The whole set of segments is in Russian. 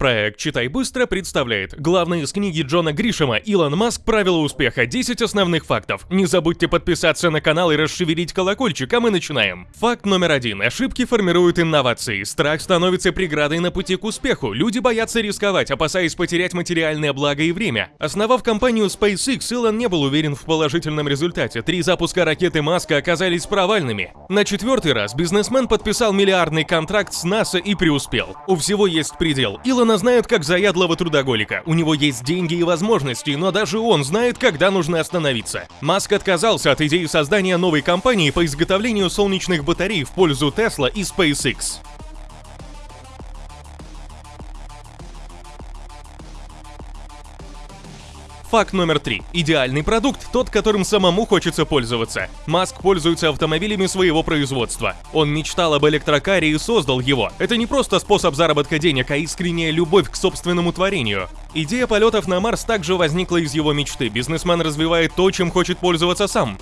Проект «Читай быстро» представляет главные из книги Джона Гришема «Илон Маск. Правила успеха. 10 основных фактов». Не забудьте подписаться на канал и расшевелить колокольчик, а мы начинаем. Факт номер один. Ошибки формируют инновации. Страх становится преградой на пути к успеху. Люди боятся рисковать, опасаясь потерять материальное благо и время. Основав компанию SpaceX, Илон не был уверен в положительном результате. Три запуска ракеты Маска оказались провальными. На четвертый раз бизнесмен подписал миллиардный контракт с НАСА и преуспел. У всего есть предел. Илон Илона знают как заядлого трудоголика. У него есть деньги и возможности, но даже он знает, когда нужно остановиться. Маск отказался от идеи создания новой компании по изготовлению солнечных батарей в пользу Tesla и SpaceX. Факт номер три. Идеальный продукт – тот, которым самому хочется пользоваться. Маск пользуется автомобилями своего производства. Он мечтал об электрокаре и создал его. Это не просто способ заработка денег, а искренняя любовь к собственному творению. Идея полетов на Марс также возникла из его мечты. Бизнесмен развивает то, чем хочет пользоваться сам.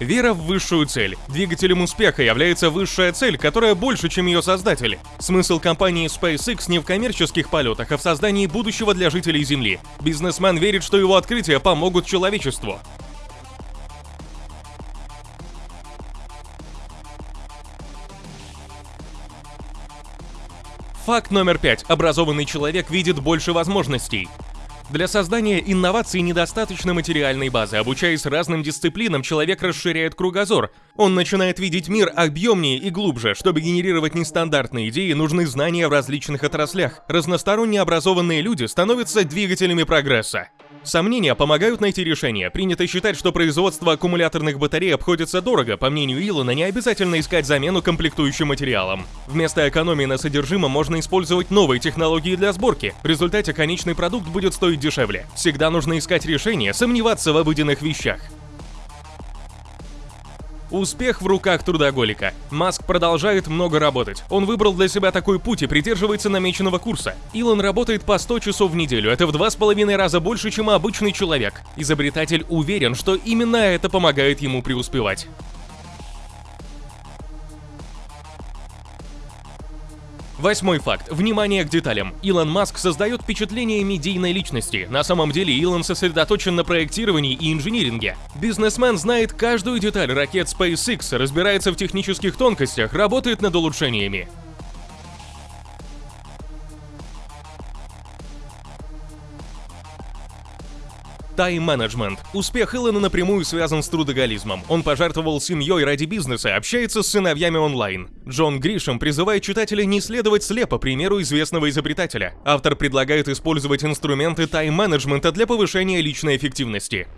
Вера в высшую цель. Двигателем успеха является высшая цель, которая больше, чем ее создатели. Смысл компании SpaceX не в коммерческих полетах, а в создании будущего для жителей Земли. Бизнесмен верит, что его открытия помогут человечеству. Факт номер пять. Образованный человек видит больше возможностей. Для создания инноваций недостаточно материальной базы. Обучаясь разным дисциплинам, человек расширяет кругозор. Он начинает видеть мир объемнее и глубже. Чтобы генерировать нестандартные идеи, нужны знания в различных отраслях. Разносторонне образованные люди становятся двигателями прогресса. Сомнения помогают найти решение. Принято считать, что производство аккумуляторных батарей обходится дорого. По мнению Илона, не обязательно искать замену комплектующим материалам. Вместо экономии на содержимом можно использовать новые технологии для сборки. В результате конечный продукт будет стоить дешевле. Всегда нужно искать решение, сомневаться в обыденных вещах. Успех в руках трудоголика. Маск продолжает много работать. Он выбрал для себя такой путь и придерживается намеченного курса. Илон работает по 100 часов в неделю. Это в два с половиной раза больше, чем обычный человек. Изобретатель уверен, что именно это помогает ему преуспевать. Восьмой факт. Внимание к деталям. Илон Маск создает впечатление медийной личности. На самом деле Илон сосредоточен на проектировании и инжиниринге. Бизнесмен знает каждую деталь ракет SpaceX, разбирается в технических тонкостях, работает над улучшениями. Тайм-менеджмент. Успех Илона напрямую связан с трудоголизмом. Он пожертвовал семьей ради бизнеса, общается с сыновьями онлайн. Джон Гришем призывает читателей не следовать слепо примеру известного изобретателя. Автор предлагает использовать инструменты тайм-менеджмента для повышения личной эффективности.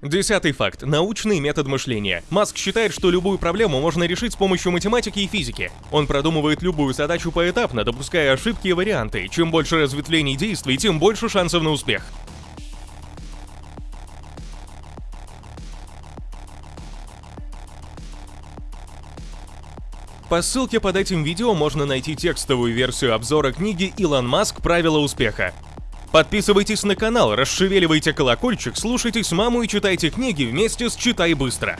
Десятый факт. Научный метод мышления. Маск считает, что любую проблему можно решить с помощью математики и физики. Он продумывает любую задачу поэтапно, допуская ошибки и варианты. Чем больше разветвлений действий, тем больше шансов на успех. По ссылке под этим видео можно найти текстовую версию обзора книги «Илон Маск. Правила успеха». Подписывайтесь на канал, расшевеливайте колокольчик, слушайте с маму и читайте книги вместе с «Читай быстро».